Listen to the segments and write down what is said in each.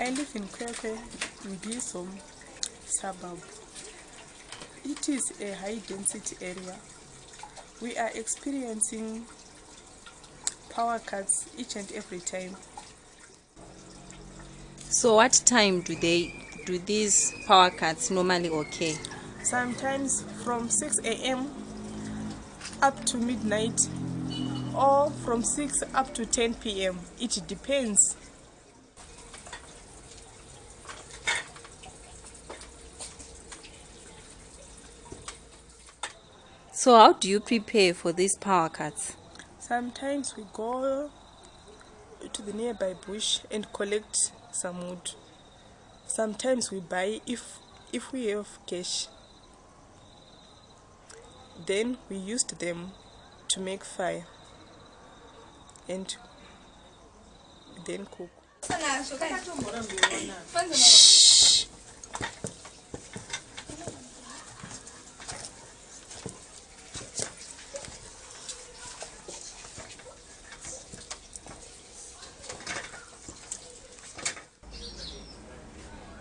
I live in Kwekwe, Mbizo suburb. It is a high density area. We are experiencing power cuts each and every time. So what time do they do these power cuts normally occur? Sometimes from 6 a.m. up to midnight or from 6 up to 10 p.m. It depends. So how do you prepare for these power cuts? Sometimes we go to the nearby bush and collect some wood. Sometimes we buy if if we have cash. Then we used them to make fire and then cook.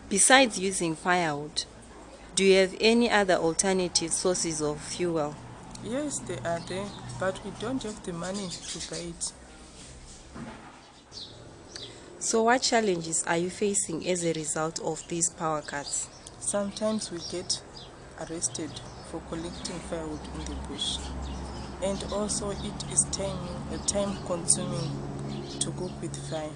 Besides using firewood, do you have any other alternative sources of fuel? Yes, they are there, but we don't have the money to buy it. So what challenges are you facing as a result of these power cuts? Sometimes we get arrested for collecting firewood in the bush. And also it is time, time consuming to cook with fire.